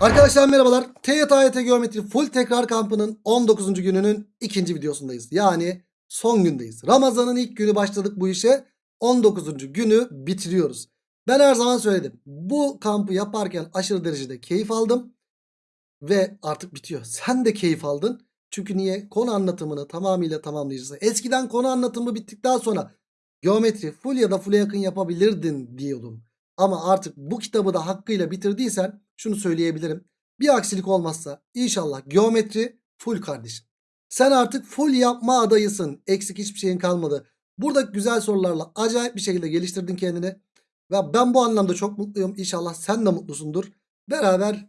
Arkadaşlar merhabalar. TYT Geometri Full Tekrar Kampı'nın 19. gününün ikinci videosundayız. Yani son gündeyiz. Ramazan'ın ilk günü başladık bu işe. 19. günü bitiriyoruz. Ben her zaman söyledim. Bu kampı yaparken aşırı derecede keyif aldım. Ve artık bitiyor. Sen de keyif aldın. Çünkü niye? Konu anlatımını tamamıyla tamamlayacağız. Eskiden konu anlatımı bittikten sonra geometri full ya da full'e yakın yapabilirdin diyordum. Ama artık bu kitabı da hakkıyla bitirdiysen şunu söyleyebilirim. Bir aksilik olmazsa inşallah geometri full kardeşim. Sen artık full yapma adayısın. Eksik hiçbir şeyin kalmadı. Burada güzel sorularla acayip bir şekilde geliştirdin kendini. Ve ben bu anlamda çok mutluyum. İnşallah sen de mutlusundur. Beraber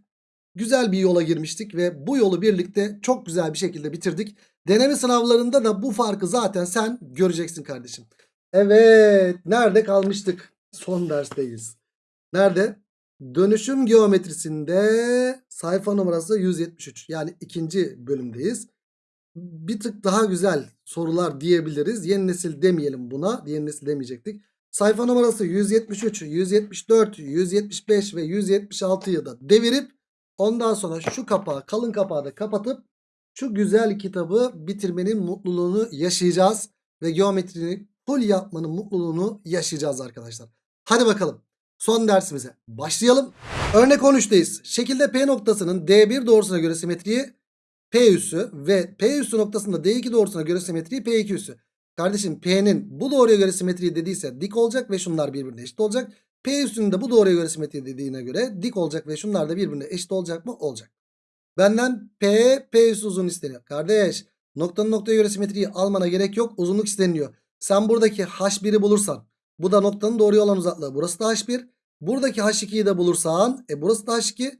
güzel bir yola girmiştik ve bu yolu birlikte çok güzel bir şekilde bitirdik. Deneme sınavlarında da bu farkı zaten sen göreceksin kardeşim. Evet, nerede kalmıştık? Son dersteyiz. Nerede? Dönüşüm geometrisinde sayfa numarası 173. Yani ikinci bölümdeyiz. Bir tık daha güzel sorular diyebiliriz. Yeni nesil demeyelim buna. Yeni nesil demeyecektik. Sayfa numarası 173, 174, 175 ve 176'yı da devirip ondan sonra şu kapağı kalın kapağı da kapatıp şu güzel kitabı bitirmenin mutluluğunu yaşayacağız. Ve geometrini full yapmanın mutluluğunu yaşayacağız arkadaşlar. Hadi bakalım. Son dersimize başlayalım. Örnek 13'teyiz. Şekilde P noktasının D1 doğrusuna göre simetriği P üssü ve P üssü noktasında D2 doğrusuna göre simetriği P2 üssü. Kardeşim P'nin bu doğruya göre simetriği dediyse dik olacak ve şunlar birbirine eşit olacak. P üssünün de bu doğruya göre simetriği dediğine göre dik olacak ve şunlar da birbirine eşit olacak mı? Olacak. Benden P, P üssü uzun isteniyor. Kardeş noktanın noktaya göre simetriği almana gerek yok. Uzunluk isteniyor. Sen buradaki H1'i bulursan bu da noktanın doğruya olan uzaklığı. Burası da H1. Buradaki H2'yi de bulursan e burası da H2.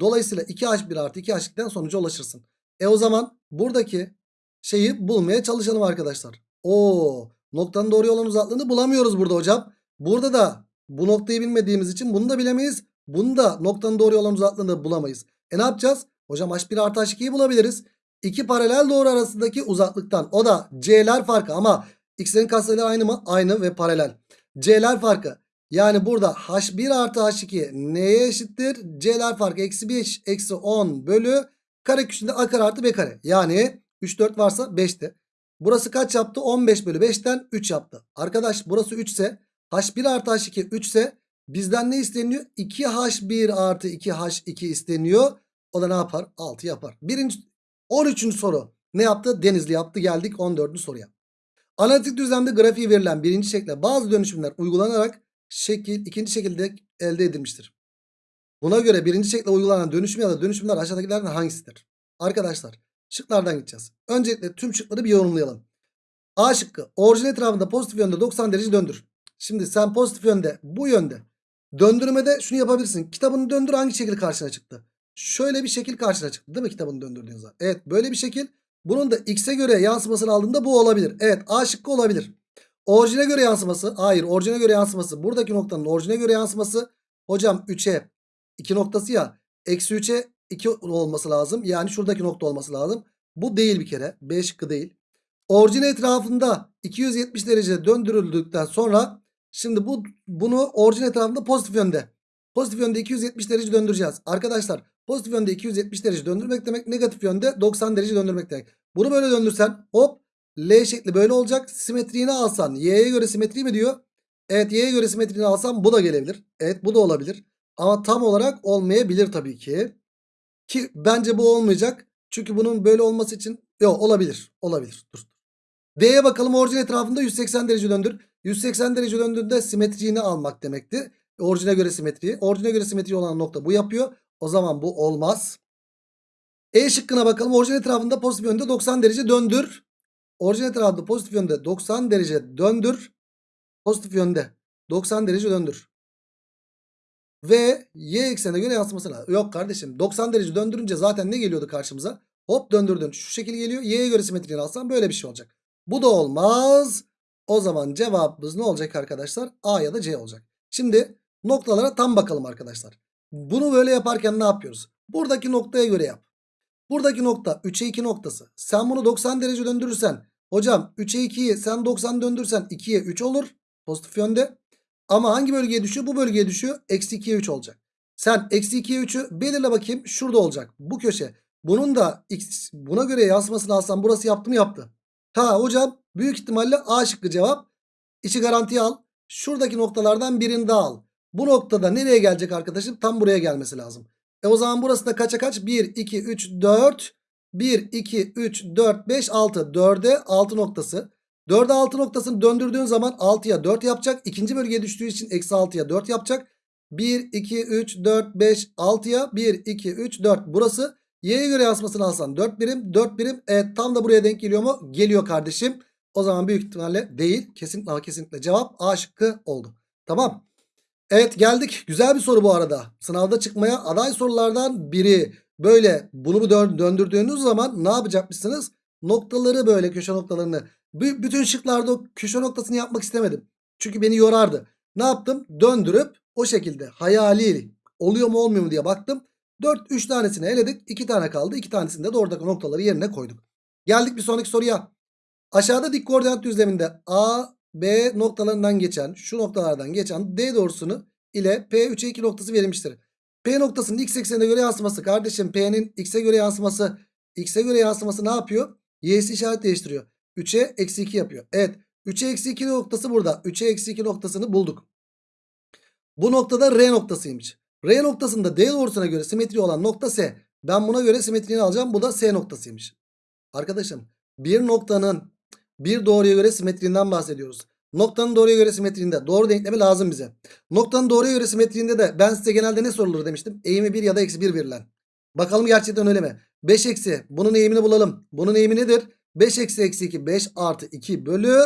Dolayısıyla 2H1 artı 2H2'den sonuca ulaşırsın. E o zaman buradaki şeyi bulmaya çalışalım arkadaşlar. Oo, noktanın doğruya olan uzaklığını bulamıyoruz burada hocam. Burada da bu noktayı bilmediğimiz için bunu da bilemeyiz. Bunu da noktanın doğruya olan uzaklığını da bulamayız. E ne yapacağız? Hocam H1 artı H2'yi bulabiliriz. İki paralel doğru arasındaki uzaklıktan. O da C'ler farkı ama X'lerin katsayıları aynı mı? Aynı ve paralel. C'ler farkı. Yani burada H1 artı H2 neye eşittir? C'ler farkı eksi 5 eksi 10 bölü kare küçüğünde A kare artı B kare. Yani 3 4 varsa 5'ti. Burası kaç yaptı? 15 bölü 5'ten 3 yaptı. Arkadaş burası 3 ise H1 artı H2 3 ise bizden ne isteniyor? 2H1 artı 2H2 isteniyor. O da ne yapar? 6 yapar. Birinci, 13. soru. Ne yaptı? Denizli yaptı. Geldik 14. soruya. Analitik düzlemde grafiği verilen birinci şekle bazı dönüşümler uygulanarak şekil ikinci şekilde elde edilmiştir. Buna göre birinci şekle uygulanan dönüşüm ya da dönüşümler aşağıdakilerden hangisidir? Arkadaşlar şıklardan gideceğiz. Öncelikle tüm şıkları bir yorumlayalım. A şıkkı orijin etrafında pozitif yönde 90 derece döndür. Şimdi sen pozitif yönde bu yönde döndürmede şunu yapabilirsin. Kitabını döndür hangi şekil karşına çıktı? Şöyle bir şekil karşına çıktı değil mi kitabını döndürdüğün zaman? Evet böyle bir şekil. Bunun da x'e göre yansımasını aldığında bu olabilir. Evet A şıkkı olabilir. Orijine göre yansıması. Hayır orijine göre yansıması. Buradaki noktanın orijine göre yansıması. Hocam 3'e 2 noktası ya. Eksi 3'e 2 olması lazım. Yani şuradaki nokta olması lazım. Bu değil bir kere. B şıkkı değil. Orijin etrafında 270 derece döndürüldükten sonra şimdi bu bunu orijin etrafında pozitif yönde. Pozitif yönde 270 derece döndüreceğiz. Arkadaşlar pozitif yönde 270 derece döndürmek demek negatif yönde 90 derece döndürmek demek. Bunu böyle döndürsen hop L şekli böyle olacak. Simetriğini alsan y'ye göre simetri mi diyor? Evet y'ye göre simetriğini alsam bu da gelebilir. Evet bu da olabilir. Ama tam olarak olmayabilir tabii ki. Ki bence bu olmayacak. Çünkü bunun böyle olması için yok olabilir. Olabilir. Dur. D'ye bakalım orijin etrafında 180 derece döndür. 180 derece döndüğünde simetriğini almak demekti. Orijine göre simetriği. Orijine göre simetri olan nokta bu yapıyor. O zaman bu olmaz. E şıkkına bakalım. Orijin etrafında pozitif yönde 90 derece döndür. Orijin etrafında pozitif yönde 90 derece döndür. Pozitif yönde 90 derece döndür. Ve y eksenine göre yansıması lazım. Yok kardeşim 90 derece döndürünce zaten ne geliyordu karşımıza? Hop döndürdün. Şu şekil geliyor. Y'ye göre simetriğini alsam böyle bir şey olacak. Bu da olmaz. O zaman cevabımız ne olacak arkadaşlar? A ya da C olacak. Şimdi noktalara tam bakalım arkadaşlar. Bunu böyle yaparken ne yapıyoruz? Buradaki noktaya göre yap. Buradaki nokta 3'e 2 noktası. Sen bunu 90 derece döndürürsen hocam 3'e 2'yi sen 90 döndürsen 2'ye 3 olur. Pozitif yönde. Ama hangi bölgeye düşüyor? Bu bölgeye düşüyor. Eksi 2'ye 3 olacak. Sen eksi 2'ye 3'ü belirle bakayım. Şurada olacak. Bu köşe. Bunun da x buna göre yansımasını alsam burası yaptı mı yaptı. Ha hocam büyük ihtimalle A şıkkı cevap. İçi garantiye al. Şuradaki noktalardan birini daha al. Bu noktada nereye gelecek arkadaşım? Tam buraya gelmesi lazım. E o zaman burası da kaça kaç? 1, 2, 3, 4. 1, 2, 3, 4, 5, 6. 4'e 6 noktası. 4'e 6 noktasını döndürdüğün zaman 6'ya 4 yapacak. İkinci bölgeye düştüğü için eksi 6'ya 4 yapacak. 1, 2, 3, 4, 5, 6'ya 1, 2, 3, 4. Burası y'ye göre yansımasını alsan 4 birim 4 birim. Evet tam da buraya denk geliyor mu? Geliyor kardeşim. O zaman büyük ihtimalle değil. Kesinlikle kesinlikle cevap A şıkkı oldu. Tamam. Evet geldik. Güzel bir soru bu arada. Sınavda çıkmaya aday sorulardan biri. Böyle bunu dö döndürdüğünüz zaman ne yapacakmışsınız? Noktaları böyle köşe noktalarını. Bütün şıklarda o köşe noktasını yapmak istemedim. Çünkü beni yorardı. Ne yaptım? Döndürüp o şekilde hayali oluyor mu olmuyor mu diye baktım. 4 3 tanesini eledik. 2 tane kaldı. 2 tanesini de oradaki noktaları yerine koyduk. Geldik bir sonraki soruya. Aşağıda dik koordinat düzleminde A, B noktalarından geçen şu noktalardan geçen D doğrusunu ile P3'e 2 noktası verilmiştir. P noktasının x eksenine göre yansıması kardeşim P'nin x'e göre yansıması x'e göre yansıması ne yapıyor? Y'si işaret değiştiriyor. 3'e eksi 2 yapıyor. Evet 3'e eksi 2 noktası burada. 3'e eksi 2 noktasını bulduk. Bu noktada R noktasıymış. R noktasında D doğrusuna göre simetri olan nokta S. Ben buna göre simetriğini alacağım. Bu da S noktasıymış. Arkadaşım bir noktanın bir doğruya göre simetriğinden bahsediyoruz. Noktanın doğruya göre simetriğinde doğru denklemi lazım bize. Noktanın doğruya göre simetriğinde de ben size genelde ne sorulur demiştim. Eğimi 1 ya da eksi 1 verilen. Bakalım gerçekten öyle mi? 5 eksi bunun eğimini bulalım. Bunun eğimi nedir? 5 eksi eksi 2 5 artı 2 bölü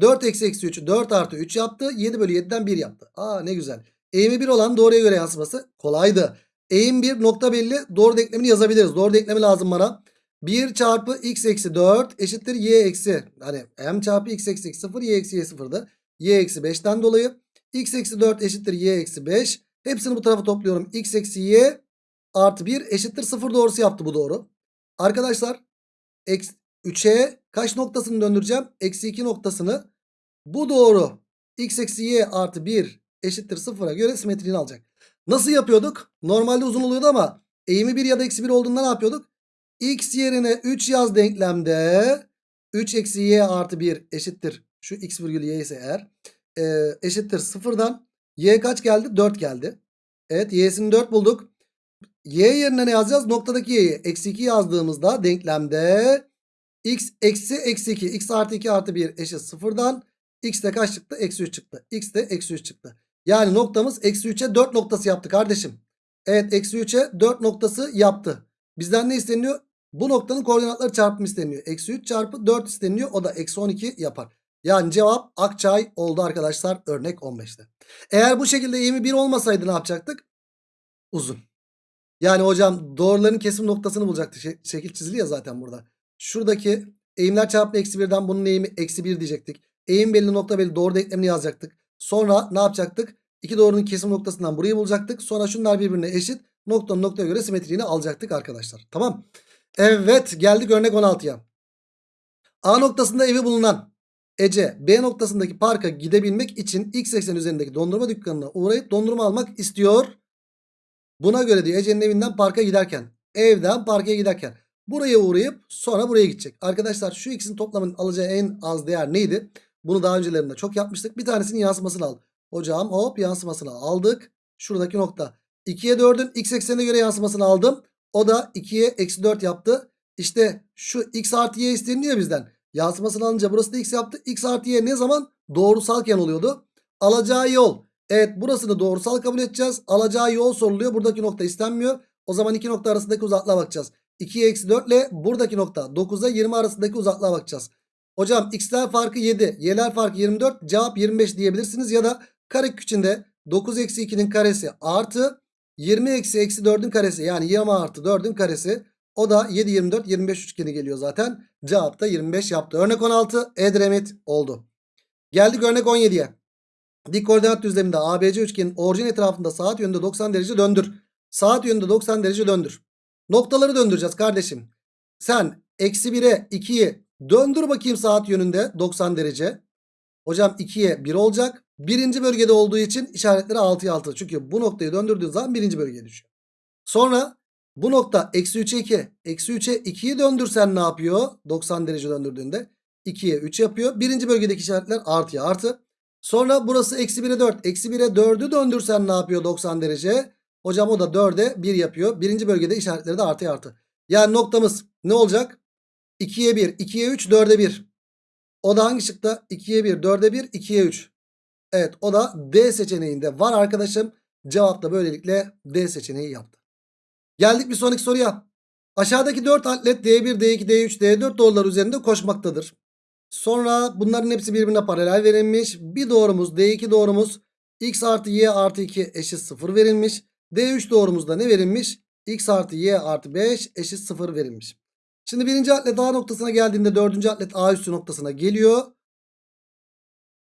4 eksi eksi 3 4 artı 3 yaptı. 7 bölü 7'den 1 yaptı. Aa ne güzel. Eğimi 1 olan doğruya göre yansıması kolaydı. Eğim 1 nokta belli doğru denklemini yazabiliriz. Doğru denklemi lazım bana. 1 çarpı x eksi 4 eşittir y eksi. Hani m çarpı x eksi 0 y eksi y 0'dı. y eksi 5'ten dolayı x eksi 4 eşittir y eksi 5. Hepsini bu tarafa topluyorum. x eksi y artı 1 eşittir 0 doğrusu yaptı bu doğru. Arkadaşlar 3'e kaç noktasını döndüreceğim? Eksi 2 noktasını. Bu doğru. x eksi y artı 1 eşittir 0'a göre simetriğini alacak. Nasıl yapıyorduk? Normalde uzun oluyordu ama eğimi 1 ya da eksi 1 olduğunda ne yapıyorduk? X yerine 3 yaz denklemde 3 eksi y artı 1 eşittir. Şu x virgül y ise eğer e, eşittir 0'dan y kaç geldi? 4 geldi. Evet y'sini 4 bulduk. y yerine ne yazacağız? Noktadaki y'yi eksi 2 yazdığımızda denklemde x eksi eksi 2 x artı 2 artı 1 eşit 0'dan x de kaç çıktı? Eksi 3 çıktı. x de eksi 3 çıktı. Yani noktamız eksi 3'e 4 noktası yaptı kardeşim. Evet eksi 3'e 4 noktası yaptı. Bizden ne isteniyor? Bu noktanın koordinatları çarpımı isteniyor. Eksi 3 çarpı 4 isteniyor. O da eksi 12 yapar. Yani cevap Akçay oldu arkadaşlar örnek 15'te. Eğer bu şekilde eğimi 1 olmasaydı ne yapacaktık? Uzun. Yani hocam doğruların kesim noktasını bulacaktı. Şekil çizili ya zaten burada. Şuradaki eğimler çarpımı eksi 1'den bunun eğimi eksi 1 diyecektik. Eğim belli nokta belli doğru denklemini yazacaktık. Sonra ne yapacaktık? İki doğrunun kesim noktasından burayı bulacaktık. Sonra şunlar birbirine eşit. Noktanın noktaya göre simetriğini alacaktık arkadaşlar. Tamam. Evet geldik örnek 16'ya. A noktasında evi bulunan Ece B noktasındaki parka gidebilmek için X eksen üzerindeki dondurma dükkanına uğrayıp dondurma almak istiyor. Buna göre diyor Ece'nin evinden parka giderken evden parka giderken buraya uğrayıp sonra buraya gidecek. Arkadaşlar şu ikisinin toplamının alacağı en az değer neydi? Bunu daha öncelerinde çok yapmıştık. Bir tanesinin yansımasını al. Hocam hop yansımasını aldık. Şuradaki nokta. 2'ye 4'ün x eksenine göre yansımasını aldım. O da 2'ye eksi 4 yaptı. İşte şu x artı y isteniyor bizden. Yansımasını alınca burası da x yaptı. x artı y ne zaman? Doğrusalken oluyordu. Alacağı yol. Evet burasını doğrusal kabul edeceğiz. Alacağı yol soruluyor. Buradaki nokta istenmiyor. O zaman iki nokta arasındaki uzaklığa bakacağız. 2'ye eksi 4 ile buradaki nokta 9'a 20 arasındaki uzaklığa bakacağız. Hocam x'ler farkı 7. Y'ler farkı 24. Cevap 25 diyebilirsiniz. Ya da karek içinde 9 eksi 2'nin karesi artı 20 eksi eksi 4'ün karesi. Yani 20 artı 4'ün karesi. O da 7 24 25 üçgeni geliyor zaten. Cevap da 25 yaptı. Örnek 16 Edremit oldu. Geldik örnek 17'ye. Dik koordinat düzleminde ABC üçgenin orijin etrafında saat yönünde 90 derece döndür. Saat yönünde 90 derece döndür. Noktaları döndüreceğiz kardeşim. Sen eksi 1'e 2'yi döndür bakayım saat yönünde 90 derece. Hocam 2'ye 1 olacak. Birinci bölgede olduğu için işaretleri 6'ya 6. Çünkü bu noktayı döndürdüğün zaman birinci bölgeye düşüyor. Sonra bu nokta eksi 3'e 2. Eksi 3'e 2'yi döndürsen ne yapıyor? 90 derece döndürdüğünde 2'ye 3 yapıyor. Birinci bölgedeki işaretler artıya artı. Sonra burası eksi 1'e 4. Eksi 1'e 4'ü döndürsen ne yapıyor 90 derece? Hocam o da 4'e 1 yapıyor. Birinci bölgede işaretleri de artıya artı. Yani noktamız ne olacak? 2'ye 1, 2'ye 3, 4'e 1. O da hangi şıkta? 2'ye 1, 4'e 1, 2'ye 3. Evet o da D seçeneğinde var arkadaşım. Cevap da böylelikle D seçeneği yaptı. Geldik bir sonraki soruya. Aşağıdaki 4 atlet D1, D2, D3, D4 doğrular üzerinde koşmaktadır. Sonra bunların hepsi birbirine paralel verilmiş. Bir doğrumuz D2 doğrumuz x artı y artı 2 eşit 0 verilmiş. D3 doğrumuzda ne verilmiş? x artı y artı 5 eşit 0 verilmiş. Şimdi birinci atlet A noktasına geldiğinde dördüncü atlet A üstü noktasına geliyor.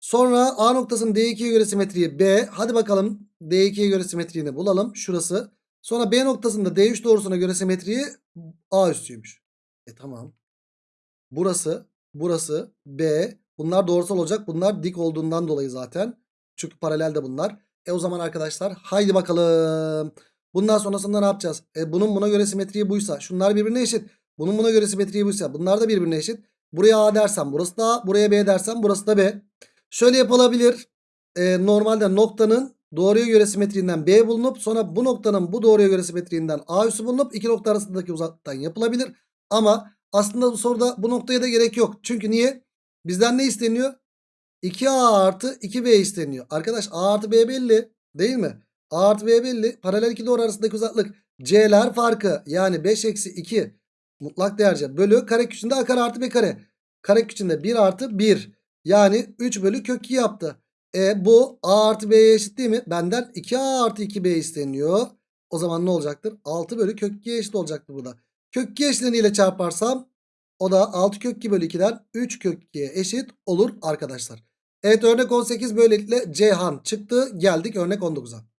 Sonra A noktasının D2'ye göre simetriği B. Hadi bakalım D2'ye göre simetriğini bulalım. Şurası. Sonra B noktasında D3 doğrusuna göre simetriği A üstüymüş. E tamam. Burası, burası B. Bunlar doğrusal olacak. Bunlar dik olduğundan dolayı zaten. Çünkü paralel de bunlar. E o zaman arkadaşlar haydi bakalım. Bundan sonrasında ne yapacağız? E bunun buna göre simetriği buysa. Şunlar birbirine eşit. Bunun buna göre simetriği buysa. Bunlar da birbirine eşit. Buraya A dersem burası da A. Buraya B dersem burası da B. Şöyle yapılabilir. E, normalde noktanın doğruya göre simetriğinden B bulunup sonra bu noktanın bu doğruya göre simetriğinden A üssü bulunup iki nokta arasındaki uzaklıktan yapılabilir. Ama aslında bu soruda bu noktaya da gerek yok. Çünkü niye? Bizden ne isteniyor? 2A artı 2B isteniyor. Arkadaş A artı B belli değil mi? A artı B belli. Paralel iki doğru arasındaki uzaklık. C'ler farkı yani 5 eksi 2 mutlak değerce bölü kare küçüğünde A kare artı B kare. Kare küçüğünde 1 artı 1. Yani 3 bölü kök 2 yaptı. E bu A artı B'ye eşit değil mi? Benden 2A artı 2B isteniyor. O zaman ne olacaktır? 6 bölü kök 2'ye eşit olacaktır burada. Kök 2 eşleniyle çarparsam o da 6 kök 2 bölü 2'den 3 kök 2'ye eşit olur arkadaşlar. Evet örnek 18 böylelikle Ceyhan çıktı. Geldik örnek 19'a.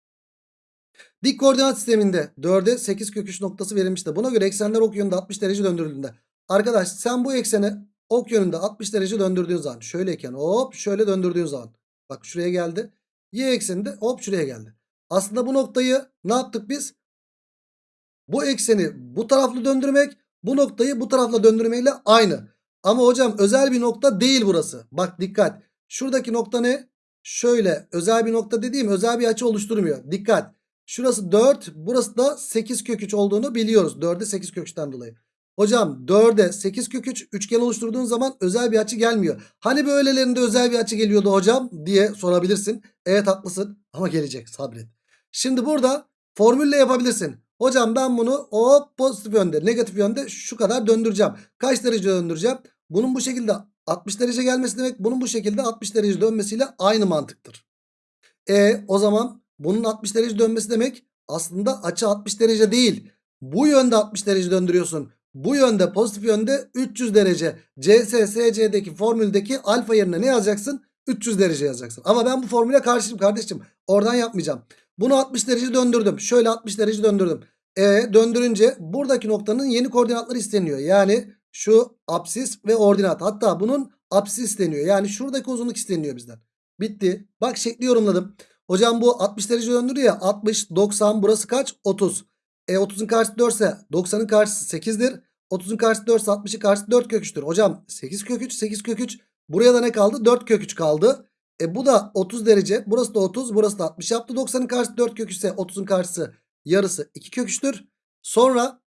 Dik koordinat sisteminde 4'e 8 kök 3 noktası verilmişti. Buna göre eksenler ok yönünde 60 derece döndürüldüğünde. Arkadaş sen bu ekseni ok yönünde 60 derece döndürdüğün zaman şöyleyken hop şöyle döndürdüğün zaman bak şuraya geldi. Y ekseninde hop şuraya geldi. Aslında bu noktayı ne yaptık biz? Bu ekseni bu taraflı döndürmek bu noktayı bu tarafla döndürmeyle aynı. Ama hocam özel bir nokta değil burası. Bak dikkat. Şuradaki nokta ne? Şöyle özel bir nokta dediğim özel bir açı oluşturmuyor. Dikkat. Şurası 4 burası da 8 kök 3 olduğunu biliyoruz. 4'e 8 kök 3'ten dolayı. Hocam 4'e 8 kök 3 üçgen oluşturduğun zaman özel bir açı gelmiyor. Hani böylelerinde özel bir açı geliyordu hocam diye sorabilirsin. Evet haklısın ama gelecek sabret. Şimdi burada formülle yapabilirsin. Hocam ben bunu o pozitif yönde negatif yönde şu kadar döndüreceğim. Kaç derece döndüreceğim? Bunun bu şekilde 60 derece gelmesi demek bunun bu şekilde 60 derece dönmesiyle aynı mantıktır. E o zaman bunun 60 derece dönmesi demek aslında açı 60 derece değil. Bu yönde 60 derece döndürüyorsun. Bu yönde pozitif yönde 300 derece. CSSC'deki formüldeki alfa yerine ne yazacaksın? 300 derece yazacaksın. Ama ben bu formüle karşıyım kardeşim. Oradan yapmayacağım. Bunu 60 derece döndürdüm. Şöyle 60 derece döndürdüm. E döndürünce buradaki noktanın yeni koordinatları isteniyor. Yani şu apsis ve ordinat. Hatta bunun apsis isteniyor. Yani şuradaki uzunluk isteniyor bizden. Bitti. Bak şekli yorumladım. Hocam bu 60 derece döndürüyor ya. 60, 90 burası kaç? 30. E 30'un karşısı 4 ise 90'ın karşısı 8'dir. 30'un karşısı 4 ise 60'ın karşısı 4 kök 3'tür. Hocam 8 kök 3, 8 kök 3. Buraya da ne kaldı? 4 kök 3 kaldı. E bu da 30 derece. Burası da 30. Burası da 60 yaptı. 90'ın karşısı 4 kök 3 ise 30'un karşısı yarısı 2 kök 3'tür. Sonra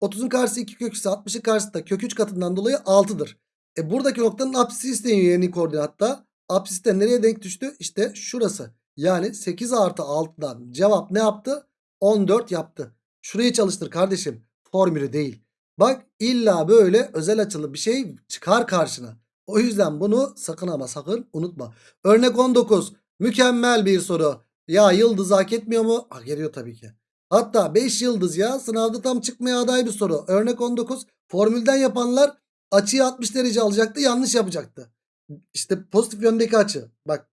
30'un karşısı 2 kök 3 ise 60'ın karşısı da kök 3 katından dolayı 6'dır. E buradaki noktanın apsisi isteniyor yeni koordinatta. Apsis de nereye denk düştü? İşte şurası. Yani 8 artı 6'dan cevap ne yaptı? 14 yaptı. Şurayı çalıştır kardeşim. Formülü değil. Bak illa böyle özel açılı bir şey çıkar karşına. O yüzden bunu sakın ama sakın unutma. Örnek 19. Mükemmel bir soru. Ya yıldız hak etmiyor mu? Hak ediyor tabii ki. Hatta 5 yıldız ya sınavda tam çıkmaya aday bir soru. Örnek 19. Formülden yapanlar açıyı 60 derece alacaktı yanlış yapacaktı. İşte pozitif yöndeki açı. Bak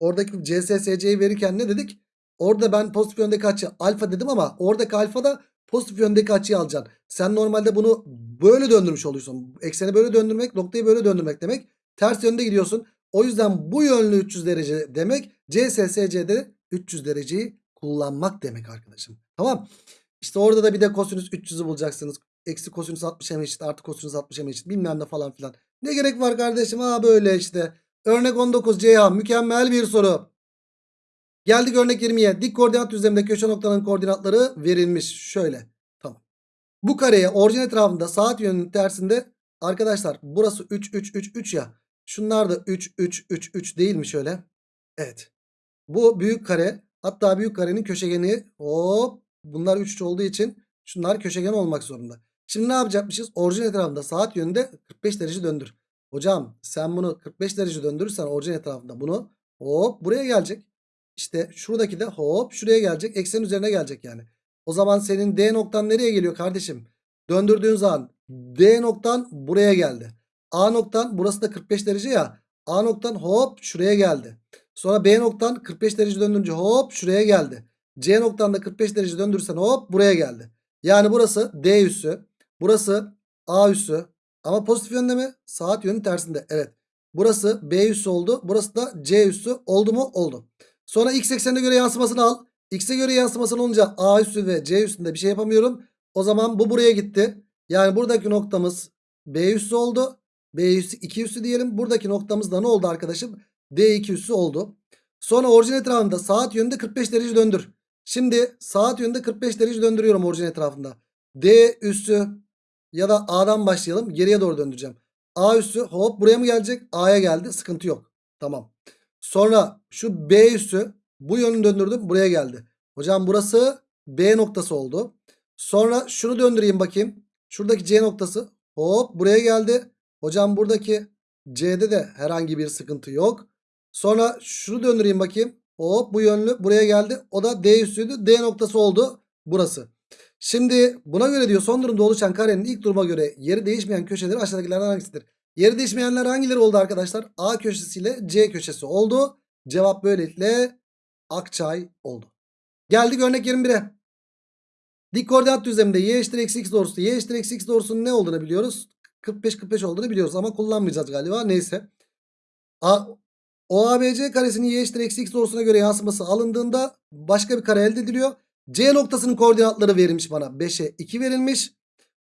oradaki CSSC'yi verirken ne dedik? Orada ben pozitif yöndeki açı alfa dedim ama oradaki alfa da pozitif yöndeki açıyı alacaksın. Sen normalde bunu böyle döndürmüş oluyorsun. Ekseni böyle döndürmek noktayı böyle döndürmek demek. Ters yönde gidiyorsun. O yüzden bu yönlü 300 derece demek CSSC'de 300 dereceyi kullanmak demek arkadaşım. Tamam. İşte orada da bir de kosinüs 300'ü bulacaksınız. Eksi kosinüs 60'a eşit artı kosinüs 60'a eşit bilmem ne falan filan. Ne gerek var kardeşim? Ha böyle işte. Örnek 19 Ceyhan mükemmel bir soru. Geldik örnek 20'ye. Dik koordinat düzleminde köşe noktaların koordinatları verilmiş. Şöyle. Tamam. Bu kareye orijin etrafında saat yönünün tersinde arkadaşlar burası 3 3 3 3 ya. Şunlar da 3 3 3 3 değil mi şöyle? Evet. Bu büyük kare hatta büyük karenin köşegeni hop bunlar 3 olduğu için şunlar köşegen olmak zorunda. Şimdi ne yapacakmışız? Orijin etrafında saat yönünde 45 derece döndür. Hocam sen bunu 45 derece döndürürsen orijin etrafında bunu hop buraya gelecek. İşte şuradaki de hop şuraya gelecek. Eksen üzerine gelecek yani. O zaman senin D noktan nereye geliyor kardeşim? Döndürdüğün zaman D noktan buraya geldi. A noktan burası da 45 derece ya. A noktan hop şuraya geldi. Sonra B noktan 45 derece döndürünce hop şuraya geldi. C noktan da 45 derece döndürürsen hop buraya geldi. Yani burası D üssü. Burası A üssü. Ama pozitif yönde mi? Saat yönü tersinde. Evet. Burası B üssü oldu. Burası da C üssü oldu mu? Oldu. Sonra x eksenine göre yansımasını al. X'e göre yansımasını olunca A üssü ve C üstünde bir şey yapamıyorum. O zaman bu buraya gitti. Yani buradaki noktamız B üssü oldu. B üssü 2 üssü diyelim. Buradaki noktamız da ne oldu arkadaşım? D2 üssü oldu. Sonra orijin etrafında saat yönünde 45 derece döndür. Şimdi saat yönünde 45 derece döndürüyorum orijin etrafında. D üssü ya da A'dan başlayalım. Geriye doğru döndüreceğim. A üssü hop buraya mı gelecek? A'ya geldi. Sıkıntı yok. Tamam. Sonra şu B üssü bu yönünü döndürdüm. Buraya geldi. Hocam burası B noktası oldu. Sonra şunu döndüreyim bakayım. Şuradaki C noktası hop buraya geldi. Hocam buradaki C'de de herhangi bir sıkıntı yok. Sonra şunu döndüreyim bakayım. Hop bu yönlü buraya geldi. O da D üssüydü. D noktası oldu burası. Şimdi buna göre diyor son durumda oluşan karenin ilk duruma göre yeri değişmeyen köşeleri aşağıdakilerden hangisidir? Yeri değişmeyenler hangileri oldu arkadaşlar? A köşesiyle C köşesi oldu. Cevap böylelikle Akçay oldu. Geldik örnek 21'e. Dik koordinat düzleminde y eşittir eksi x doğrusu. Y eşittir eksi x doğrusunun ne olduğunu biliyoruz. 45-45 olduğunu biliyoruz ama kullanmayacağız galiba. Neyse. A, OABC karesinin y eşittir eksi x doğrusuna göre yansıması alındığında başka bir kare elde ediliyor. C noktasının koordinatları verilmiş bana. 5'e 2 verilmiş.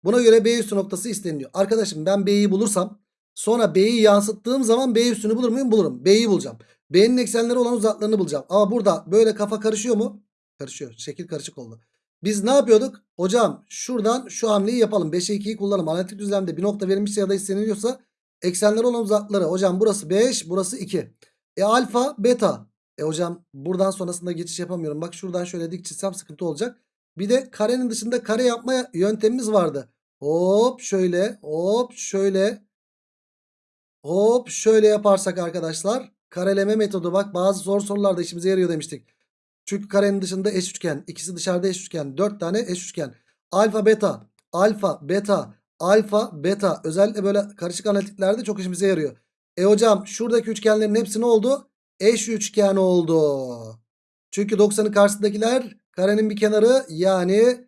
Buna göre B üstü noktası isteniliyor. Arkadaşım ben B'yi bulursam sonra B'yi yansıttığım zaman B üstünü bulur muyum? Bulurum. B'yi bulacağım. B'nin eksenleri olan uzaklarını bulacağım. Ama burada böyle kafa karışıyor mu? Karışıyor. Şekil karışık oldu. Biz ne yapıyorduk? Hocam şuradan şu hamleyi yapalım. 5'e 2'yi kullanalım. Analitik düzlemde bir nokta verilmişse ya da isteniliyorsa eksenleri olan uzakları. Hocam burası 5 burası 2. E alfa beta. E hocam buradan sonrasında geçiş yapamıyorum. Bak şuradan şöyle dik çizsem sıkıntı olacak. Bir de karenin dışında kare yapma yöntemimiz vardı. Hop şöyle hop şöyle hop şöyle yaparsak arkadaşlar kareleme metodu bak bazı zor sorularda işimize yarıyor demiştik. Çünkü karenin dışında eş üçgen ikisi dışarıda eş üçgen 4 tane eş üçgen alfa beta alfa beta alfa beta özellikle böyle karışık analitiklerde çok işimize yarıyor. E hocam şuradaki üçgenlerin hepsi ne oldu? Eş üçgen oldu. Çünkü 90'ın karşısındakiler karenin bir kenarı yani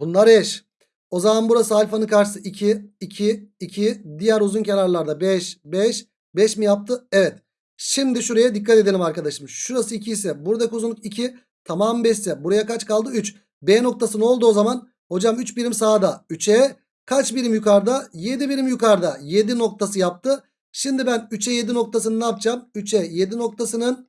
bunlar eş. O zaman burası alfanın karşısı 2, 2, 2. Diğer uzun kenarlarda 5, 5. 5 mi yaptı? Evet. Şimdi şuraya dikkat edelim arkadaşım. Şurası 2 ise buradaki uzunluk 2. Tamam 5 ise buraya kaç kaldı? 3. B noktası ne oldu o zaman? Hocam 3 birim sağda. 3'e kaç birim yukarıda? 7 birim yukarıda. 7 noktası yaptı. Şimdi ben 3'e 7 noktasını ne yapacağım? 3'e 7 noktasının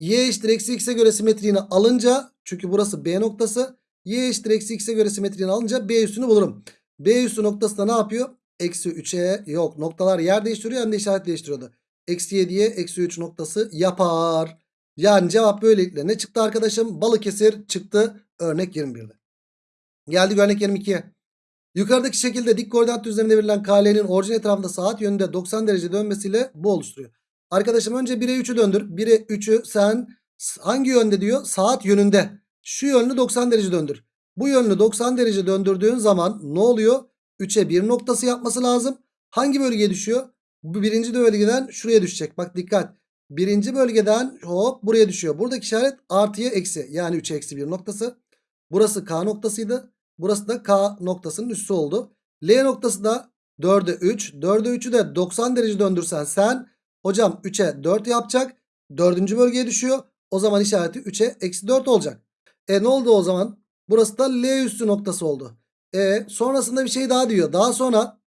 y eşittir eksi x'e göre simetriğini alınca çünkü burası B noktası y eşittir eksi x'e göre simetriğini alınca B üstünü bulurum. B üstü noktası da ne yapıyor? Eksi 3'e yok noktalar yer değiştiriyor hem de işaret değiştiriyordu. Eksi 7'ye eksi 3 noktası yapar. Yani cevap böylelikle ne çıktı arkadaşım? Balıkesir çıktı örnek 21'de. Geldik örnek 22'ye. Yukarıdaki şekilde dik koordinat düzleminde verilen KL'nin orijin etrafında saat yönünde 90 derece dönmesiyle bu oluşturuyor. Arkadaşım önce 1'e 3'ü döndür. 1'e 3'ü sen hangi yönde diyor? Saat yönünde. Şu yönlü 90 derece döndür. Bu yönlü 90 derece döndürdüğün zaman ne oluyor? 3'e 1 noktası yapması lazım. Hangi bölgeye düşüyor? Bu birinci bölgeden şuraya düşecek. Bak dikkat. Birinci bölgeden hop buraya düşüyor. Buradaki işaret artıya eksi. Yani 3'e eksi 1 noktası. Burası K noktasıydı. Burası da K noktasının üssü oldu. L noktası da 4'e 3. 4'e 3'ü de 90 derece döndürsen sen Hocam 3'e 4 yapacak. Dördüncü bölgeye düşüyor. O zaman işareti 3'e eksi 4 olacak. E ne oldu o zaman? Burası da L üssü noktası oldu. E sonrasında bir şey daha diyor. Daha sonra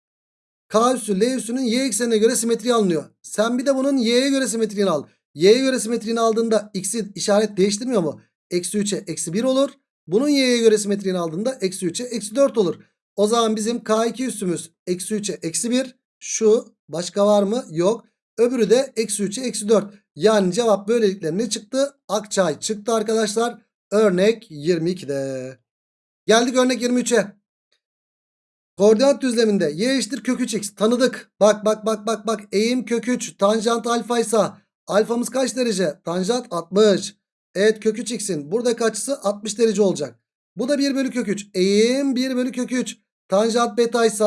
K üssü L üssünün y eksenine göre simetri alınıyor. Sen bir de bunun y'ye göre simetriğini al. Y'ye göre simetriğini aldığında x'i işaret değiştirmiyor mu? Eksi 3'e eksi 1 olur. Bunun y'ye göre simetriğini aldığında eksi 3'e eksi 4 olur. O zaman bizim K2 üssümüz eksi 3'e eksi 1. Şu başka var mı? Yok. Öbürü de eksi 3'e eksi 4. Yani cevap böylelikle ne çıktı? Akçay çıktı arkadaşlar. Örnek 22'de. Geldik örnek 23'e. Koordinat düzleminde y eşittir kök 3x tanıdık. Bak bak bak bak bak eğim kök 3 tanjant alfa ise alfamız kaç derece? Tanjant 60. Evet kök 3x'in buradaki açısı 60 derece olacak. Bu da 1 bölü kök 3. Eğim 1 bölü kök 3. Tanjant beta ise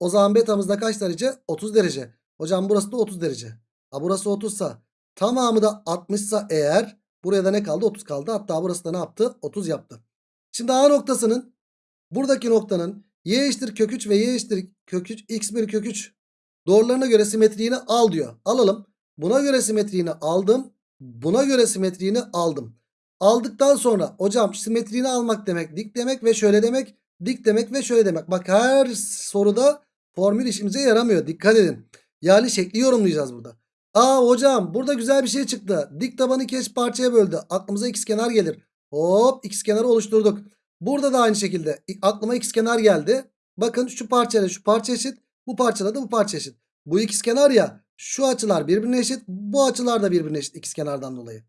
o zaman betamız da kaç derece? 30 derece. Hocam burası da 30 derece. Ha burası 30 sa tamamı da 60 sa eğer buraya da ne kaldı? 30 kaldı. Hatta burası da ne yaptı? 30 yaptı. Şimdi A noktasının buradaki noktanın y eşittir kök 3 ve y eşittir kök 3 x bir kök 3 doğrularına göre simetriğini al diyor. Alalım. Buna göre simetriğini aldım. Buna göre simetriğini aldım. Aldıktan sonra hocam simetriğini almak demek dik demek ve şöyle demek dik demek ve şöyle demek. Bak her soruda formül işimize yaramıyor. Dikkat edin. Yani şekli yorumlayacağız burada. Aa hocam burada güzel bir şey çıktı. Dik tabanı iki eş parçaya böldü. Aklımıza x kenar gelir. Hop x kenarı oluşturduk. Burada da aynı şekilde aklıma x kenar geldi. Bakın şu parçayla şu parça eşit. Bu parçayla da bu parça eşit. Bu x kenar ya şu açılar birbirine eşit. Bu açılar da birbirine eşit x kenardan dolayı.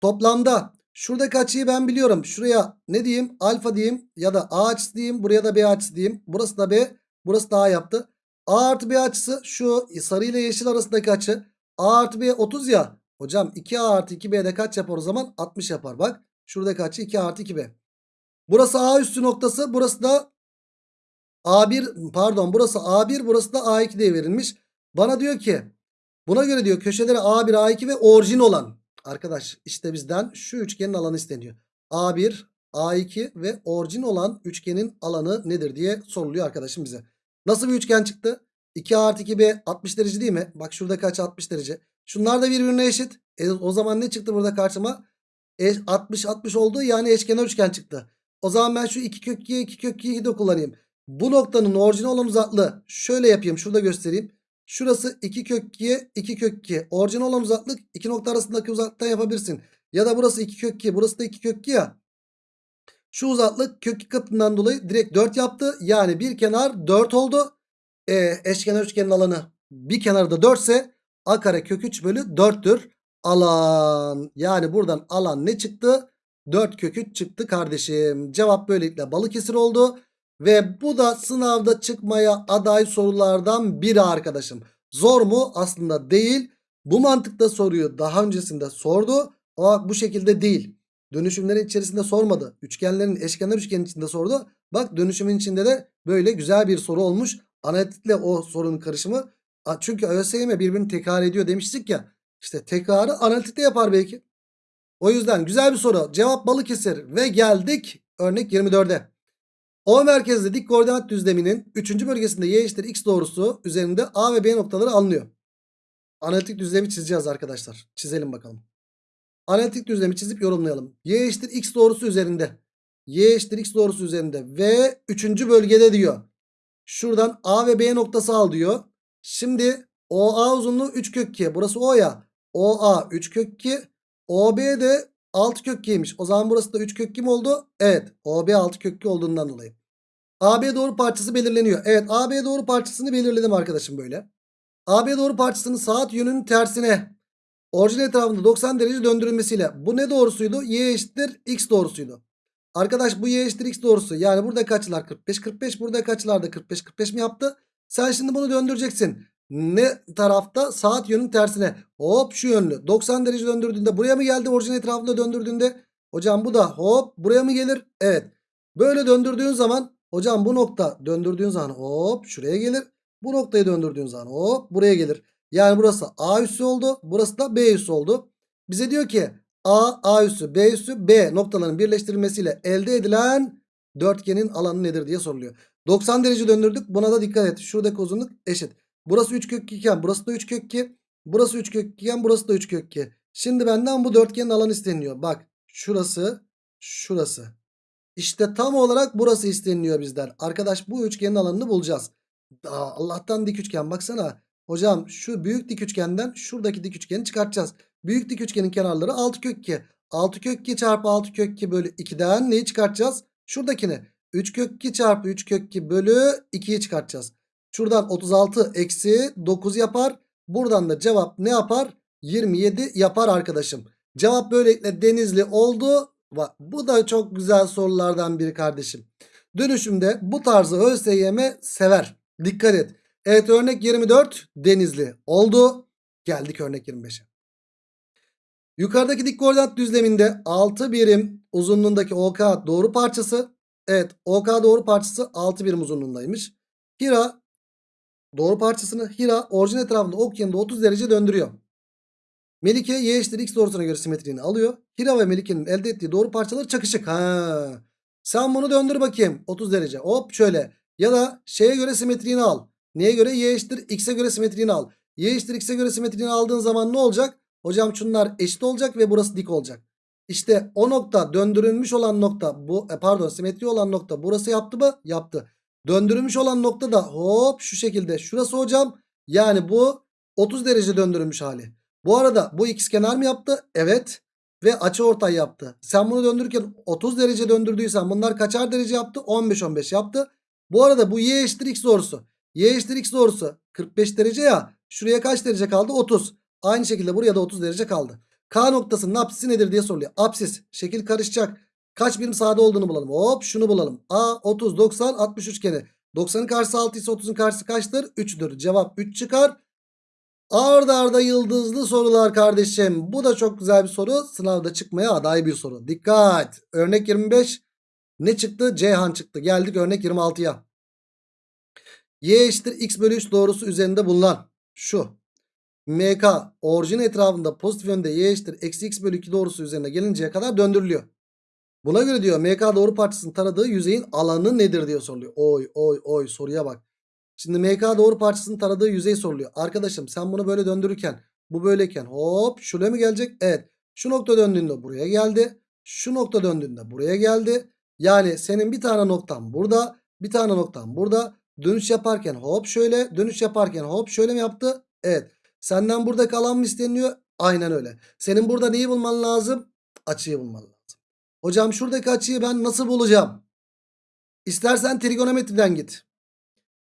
Toplamda şuradaki açıyı ben biliyorum. Şuraya ne diyeyim? Alfa diyeyim ya da a açısı diyeyim. Buraya da b açısı diyeyim. Burası da b. Burası da a yaptı. A artı B açısı şu sarı ile yeşil arasındaki açı. A artı B 30 ya. Hocam 2A artı 2B'de kaç yapar o zaman? 60 yapar bak. Şuradaki açı 2 artı 2B. Burası A üstü noktası. Burası da A1 pardon burası A1 burası da A2 diye verilmiş. Bana diyor ki buna göre diyor köşeleri A1 A2 ve orijin olan. Arkadaş işte bizden şu üçgenin alanı isteniyor. A1 A2 ve orijin olan üçgenin alanı nedir diye soruluyor arkadaşım bize. Nasıl bir üçgen çıktı? 2 artı 2b 60 derece değil mi? Bak şurada kaç 60 derece. Şunlar da birbirine eşit. E, o zaman ne çıktı burada karşıma? E, 60 60 oldu yani eşkenar üçgen çıktı. O zaman ben şu 2 kök 2'ye 2 kök 2'yi de kullanayım. Bu noktanın orijinal olan uzaklığı şöyle yapayım. Şurada göstereyim. Şurası 2 kök 2'ye 2 kök 2. Orijinal olan uzaklık iki nokta arasındaki uzaklıktan yapabilirsin. Ya da burası 2 kök 2 burası da 2 kök 2 ya. Şu uzaklık kök 2 katından dolayı direkt 4 yaptı. Yani bir kenar 4 oldu. E, eşkenar üçgenin alanı bir kenarı da 4 ise a kare kök 3 bölü 4'tür. Alan yani buradan alan ne çıktı? 4 kök 3 çıktı kardeşim. Cevap böylelikle Balıkesir oldu. Ve bu da sınavda çıkmaya aday sorulardan biri arkadaşım. Zor mu? Aslında değil. Bu mantıkta soruyu daha öncesinde sordu. Ama bu şekilde değil. Dönüşümlerin içerisinde sormadı. Üçgenlerin eşkenar üçgenin içinde sordu. Bak dönüşümün içinde de böyle güzel bir soru olmuş. Analitikle o sorunun karışımı. Çünkü ÖSYM birbirini tekrar ediyor demiştik ya. İşte tekrarı analitikte yapar belki. O yüzden güzel bir soru. Cevap Balıkesir ve geldik örnek 24'e. O merkezli dik koordinat düzleminin 3. bölgesinde y eşittir x doğrusu üzerinde A ve B noktaları alınıyor. Analitik düzlemi çizeceğiz arkadaşlar. Çizelim bakalım. Analitik düzlemi çizip yorumlayalım. Y eşittir x doğrusu üzerinde. Y eşittir x doğrusu üzerinde. Ve 3. bölgede diyor. Şuradan A ve B noktası al diyor. Şimdi OA uzunluğu 3 kök 2. Burası O ya. OA 3 kök 2. OB de 6 kök 2'ymiş. O zaman burası da 3 kök 2 mi oldu? Evet. OB 6 kök 2 olduğundan dolayı. AB doğru parçası belirleniyor. Evet AB doğru parçasını belirledim arkadaşım böyle. AB doğru parçasının saat yönünün tersine orijin etrafında 90 derece döndürülmesiyle. Bu ne doğrusuydu? Y eşittir X doğrusuydu. Arkadaş bu y eşittir x doğrusu. Yani burada kaçlar 45 45 burada kaçlar da 45 45 mi yaptı? Sen şimdi bunu döndüreceksin. Ne tarafta? Saat yönün tersine. Hop şu yönlü. 90 derece döndürdüğünde buraya mı geldi? Orijin etrafında döndürdüğünde. Hocam bu da hop buraya mı gelir? Evet. Böyle döndürdüğün zaman hocam bu nokta döndürdüğün zaman hop şuraya gelir. Bu noktayı döndürdüğün zaman hop buraya gelir. Yani burası A üssü oldu. Burası da B üssü oldu. Bize diyor ki A, A üssü, B üssü, B noktalarının birleştirilmesiyle elde edilen dörtgenin alanı nedir diye soruluyor. 90 derece döndürdük. Buna da dikkat et. Şuradaki uzunluk eşit. Burası 3 kök 2 iken burası da 3 kök 2. Burası 3 kök 2 burası da 3 kök 2. Şimdi benden bu dörtgenin alanı isteniyor. Bak şurası şurası. İşte tam olarak burası isteniyor bizden. Arkadaş bu üçgenin alanını bulacağız. Aa, Allah'tan dik üçgen baksana. Hocam şu büyük dik üçgenden şuradaki dik üçgeni çıkartacağız. Büyük dik üçgenin kenarları 6 kök 2. 6 kök 2 çarpı 6 kök 2 bölü 2'den neyi çıkartacağız? Şuradakini. 3 kök 2 çarpı 3 kök 2 bölü 2'yi çıkartacağız. Şuradan 36 eksi 9 yapar. Buradan da cevap ne yapar? 27 yapar arkadaşım. Cevap böylelikle denizli oldu. Bu da çok güzel sorulardan biri kardeşim. Dönüşümde bu tarzı ÖSYM sever. Dikkat et. Evet örnek 24 denizli oldu. Geldik örnek 25'e. Yukarıdaki dik koordinat düzleminde 6 birim uzunluğundaki OK doğru parçası. Evet OK doğru parçası 6 birim uzunluğundaymış. Hira doğru parçasını Hira orijin etrafında ok yanında 30 derece döndürüyor. Melike y eşittir x doğrusuna göre simetriğini alıyor. Hira ve Melike'nin elde ettiği doğru parçalar çakışık. Ha. Sen bunu döndür bakayım 30 derece. Hop şöyle. Ya da şeye göre simetriğini al. Neye göre? Y eşittir x'e göre simetriğini al. Y eşittir x'e göre simetriğini aldığın zaman ne olacak? Hocam şunlar eşit olacak ve burası dik olacak. İşte o nokta döndürülmüş olan nokta bu e, pardon simetri olan nokta burası yaptı mı? Yaptı. Döndürülmüş olan nokta da hop şu şekilde şurası hocam. Yani bu 30 derece döndürülmüş hali. Bu arada bu ikizkenar mı yaptı? Evet. Ve açı ortay yaptı. Sen bunu döndürürken 30 derece döndürdüysen bunlar kaçar derece yaptı? 15-15 yaptı. Bu arada bu y eşittir x doğrusu. Y eşittir x doğrusu 45 derece ya. Şuraya kaç derece kaldı? 30. Aynı şekilde buraya da 30 derece kaldı. K noktasının apsisi nedir diye soruluyor. Apsis. Şekil karışacak. Kaç birim sağda olduğunu bulalım. Hop şunu bulalım. A 30 90 60 üçgeni. 90'ın karşısı 6 ise 30'un karşısı kaçtır? 3'tür. Cevap 3 çıkar. Arda arda yıldızlı sorular kardeşim. Bu da çok güzel bir soru. Sınavda çıkmaya aday bir soru. Dikkat. Örnek 25. Ne çıktı? Ceyhan çıktı. Geldik örnek 26'ya. Y eşittir x bölü 3 doğrusu üzerinde bulunan şu. MK orijin etrafında pozitif yönde y eşittir eksi x bölü 2 doğrusu üzerine gelinceye kadar döndürülüyor. Buna göre diyor MK doğru parçasının taradığı yüzeyin alanı nedir diye soruluyor. Oy oy oy soruya bak. Şimdi MK doğru parçasının taradığı yüzey soruluyor. Arkadaşım sen bunu böyle döndürürken bu böyleyken hop şuraya mı gelecek? Evet. Şu nokta döndüğünde buraya geldi. Şu nokta döndüğünde buraya geldi. Yani senin bir tane noktan burada. Bir tane noktan burada. Dönüş yaparken hop şöyle. Dönüş yaparken hop şöyle mi yaptı? Evet. Senden buradaki alan mı isteniyor? Aynen öyle. Senin burada neyi bulman lazım? Açıyı bulman lazım. Hocam şuradaki açıyı ben nasıl bulacağım? İstersen trigonometriden git.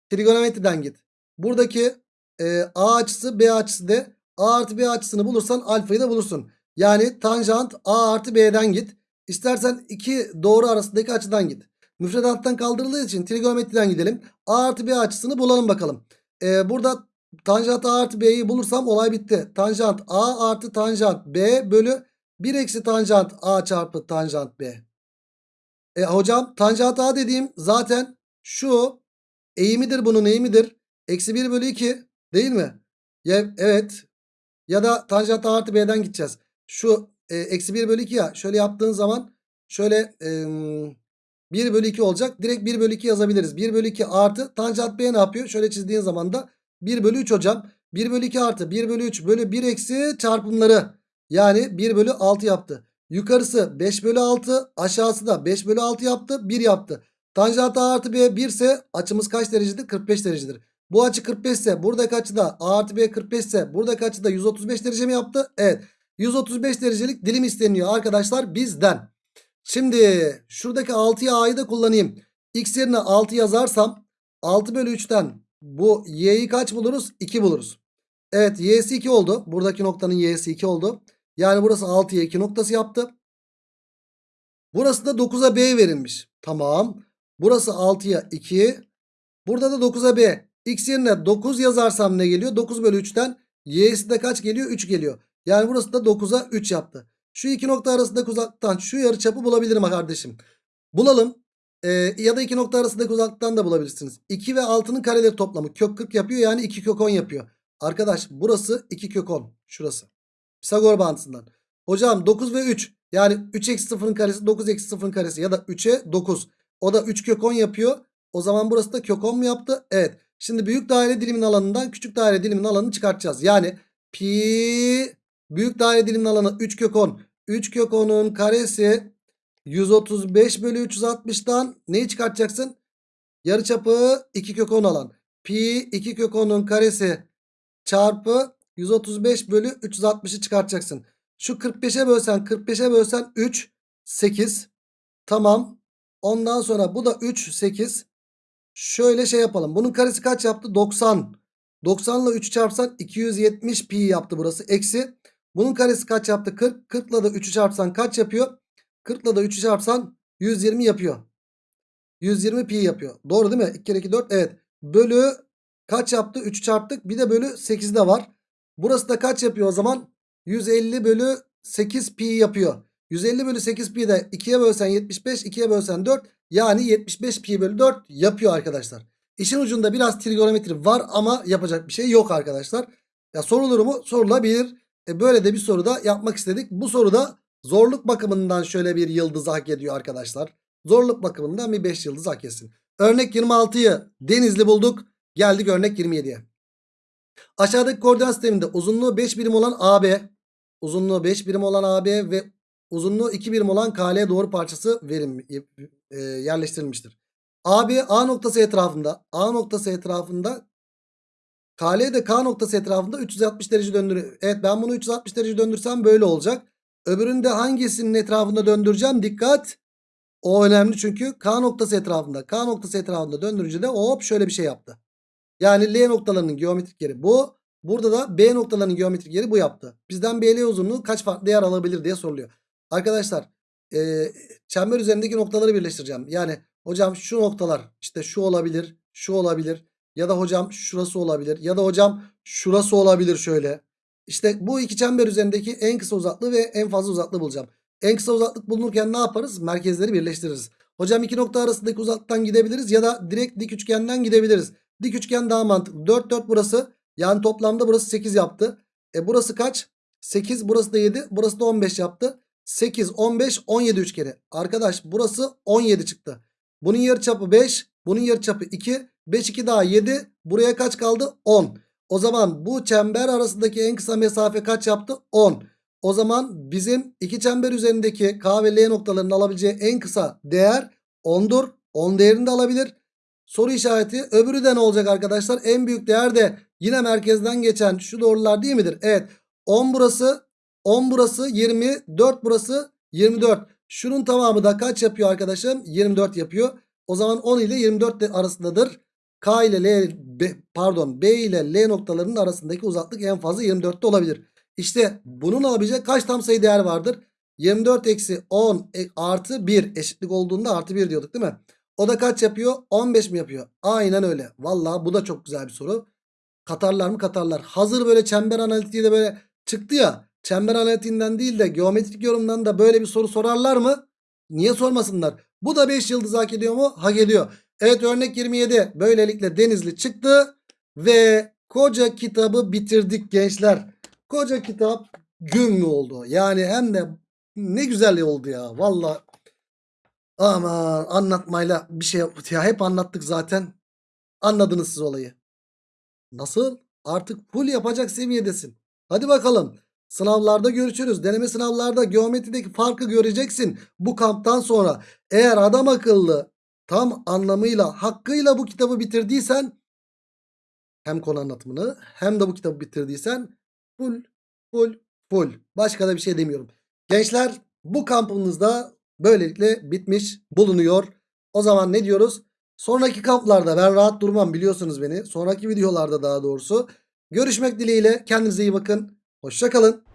Trigonometriden git. Buradaki e, A açısı B açısı de A artı B açısını bulursan alfayı da bulursun. Yani tanjant A artı B'den git. İstersen iki doğru arasındaki açıdan git. Müfredattan kaldırıldığı için trigonometriden gidelim. A artı B açısını bulalım bakalım. E, burada tanjant A artı B'yi bulursam olay bitti. Tanjant A artı tanjant B bölü 1 eksi tanjant A çarpı tanjant B. E, hocam tanjant A dediğim zaten şu eğimidir bunun eğimidir. Eksi 1 bölü 2 değil mi? Ya, evet. Ya da tanjant A artı B'den gideceğiz. Şu e, eksi 1 bölü 2 ya şöyle yaptığın zaman şöyle e, 1 bölü 2 olacak. Direkt 1 bölü 2 yazabiliriz. 1 bölü 2 artı tanjant B ne yapıyor? Şöyle çizdiğin zaman da 1 bölü 3 hocam. 1 bölü 2 artı 1 bölü 3 bölü 1 eksi çarpımları. Yani 1 bölü 6 yaptı. Yukarısı 5 bölü 6 aşağısı da 5 bölü 6 yaptı 1 yaptı. Tanjant A artı B 1 ise açımız kaç derecedir? 45 derecedir. Bu açı 45 ise buradaki açı da A artı B 45 ise buradaki açı da 135 derece mi yaptı? Evet. 135 derecelik dilim isteniyor arkadaşlar bizden. Şimdi şuradaki 6'ya A'yı da kullanayım. X yerine 6 yazarsam 6 bölü 3'ten bu Y'yi kaç buluruz? 2 buluruz. Evet Y'si 2 oldu. Buradaki noktanın Y'si 2 oldu. Yani burası 6'ya 2 noktası yaptı. Burası da 9'a B verilmiş. Tamam. Burası 6'ya 2. Burada da 9'a B. X yerine 9 yazarsam ne geliyor? 9 bölü 3'ten Y'si de kaç geliyor? 3 geliyor. Yani burası da 9'a 3 yaptı. Şu iki nokta arasındaki uzaklıktan şu yarıçapı bulabilirim kardeşim. Bulalım. Ee, ya da iki nokta arasındaki uzaklıktan da bulabilirsiniz. 2 ve 6'nın kareleri toplamı kök 40 yapıyor. Yani 2 kök 10 yapıyor. Arkadaş burası 2 kök 10. Şurası. Pisagor bağıntısından. Hocam 9 ve 3. Yani 3 eksi 0'ın karesi 9 eksi 0'ın karesi ya da 3'e 9. O da 3 kök 10 yapıyor. O zaman burası da kök 10 mu yaptı? Evet. Şimdi büyük daire dilimin alanından küçük daire dilimin alanını çıkartacağız. Yani pi büyük daire diliminin alanı 3 kök 10. 3 kök 10'un karesi 135 bölü 360'tan neyi çıkartacaksın? Yarıçapı 2 kök 10 alan. Pi 2 kök 10'un karesi çarpı 135 bölü 360'ı çıkartacaksın. Şu 45'e bölsen 45'e bölsen 3 8. Tamam. Ondan sonra bu da 3 8. Şöyle şey yapalım. Bunun karesi kaç yaptı? 90. 90 ile 3 çarpsan 270 pi yaptı burası. Eksi. Bunun karesi kaç yaptı? 40. 40 ile de 3'ü çarpsan kaç yapıyor? 40 ile de 3'ü çarpsan 120 yapıyor. 120 pi yapıyor. Doğru değil mi? 2 kere 2 4. Evet. Bölü kaç yaptı? 3 çarptık. Bir de bölü 8 de var. Burası da kaç yapıyor o zaman? 150 bölü 8 pi yapıyor. 150 bölü 8 pi de 2'ye bölsen 75, 2'ye bölsen 4. Yani 75 pi bölü 4 yapıyor arkadaşlar. İşin ucunda biraz trigonometri var ama yapacak bir şey yok arkadaşlar. Ya sorulur mu? Sorulabilir. E böyle de bir soru da yapmak istedik. Bu soruda zorluk bakımından şöyle bir yıldız hak ediyor arkadaşlar. Zorluk bakımından bir 5 yıldız hak etsin. Örnek 26'yı Denizli bulduk. Geldik örnek 27'ye. Aşağıdaki koordinat sisteminde uzunluğu 5 birim olan AB, uzunluğu 5 birim olan AB ve uzunluğu 2 birim olan KL doğru parçası verim, e, yerleştirilmiştir. AB A noktası etrafında, A noktası etrafında KL de K noktası etrafında 360 derece döndürüyor. Evet ben bunu 360 derece döndürsem böyle olacak. Öbüründe hangisinin etrafında döndüreceğim? Dikkat. O önemli çünkü K noktası etrafında. K noktası etrafında döndürünce de hop şöyle bir şey yaptı. Yani L noktalarının geometrik yeri bu. Burada da B noktalarının geometrik yeri bu yaptı. Bizden BL uzunluğu kaç farklı yer alabilir diye soruluyor. Arkadaşlar e, çember üzerindeki noktaları birleştireceğim. Yani hocam şu noktalar işte şu olabilir, şu olabilir. Ya da hocam şurası olabilir. Ya da hocam şurası olabilir şöyle. İşte bu iki çember üzerindeki en kısa uzaklığı ve en fazla uzaklığı bulacağım. En kısa uzaklık bulunurken ne yaparız? Merkezleri birleştiririz. Hocam iki nokta arasındaki uzaklıktan gidebiliriz ya da direkt dik üçgenden gidebiliriz. Dik üçgen daha mantıklı. 4 4 burası. Yani toplamda burası 8 yaptı. E burası kaç? 8 burası da 7 burası da 15 yaptı. 8 15 17 üçgeni. Arkadaş burası 17 çıktı. Bunun yarıçapı 5. Bunun yarıçapı 2. 5 2 daha 7. Buraya kaç kaldı? 10. O zaman bu çember arasındaki en kısa mesafe kaç yaptı? 10. O zaman bizim iki çember üzerindeki K ve L noktalarının alabileceği en kısa değer 10'dur. 10 değerini de alabilir. Soru işareti. Öbürü de ne olacak arkadaşlar? En büyük değer de yine merkezden geçen şu doğrular değil midir? Evet. 10 burası. 10 burası 20. 4 burası 24. Şunun tamamı da kaç yapıyor arkadaşım? 24 yapıyor. O zaman 10 ile 24 arasındadır. K ile L B, pardon B ile L noktalarının arasındaki uzaklık en fazla 24'te olabilir. İşte bunun alabilecek kaç tam sayı değer vardır? 24 eksi 10 e, artı 1 eşitlik olduğunda artı 1 diyorduk değil mi? O da kaç yapıyor? 15 mi yapıyor? Aynen öyle. Vallahi bu da çok güzel bir soru. Katarlar mı katarlar. Hazır böyle çember analitiği de böyle çıktı ya. Çember analitiğinden değil de geometrik yorumdan da böyle bir soru sorarlar mı? Niye sormasınlar? Bu da 5 yıldız hak ediyor mu? Hak ediyor. Evet örnek 27 böylelikle Denizli çıktı ve koca kitabı bitirdik gençler. Koca kitap gün mü oldu? Yani hem de ne güzel oldu ya. Valla aman anlatmayla bir şey ya hep anlattık zaten. Anladınız siz olayı. Nasıl? Artık full yapacak seviyedesin. Hadi bakalım. Sınavlarda görüşürüz. Deneme sınavlarda geometrideki farkı göreceksin. Bu kamptan sonra eğer adam akıllı tam anlamıyla hakkıyla bu kitabı bitirdiysen hem konu anlatımını hem de bu kitabı bitirdiysen full full full. Başka da bir şey demiyorum. Gençler bu kampımızda böylelikle bitmiş bulunuyor. O zaman ne diyoruz? Sonraki kamplarda ben rahat durmam biliyorsunuz beni. Sonraki videolarda daha doğrusu. Görüşmek dileğiyle kendinize iyi bakın. Hoşçakalın.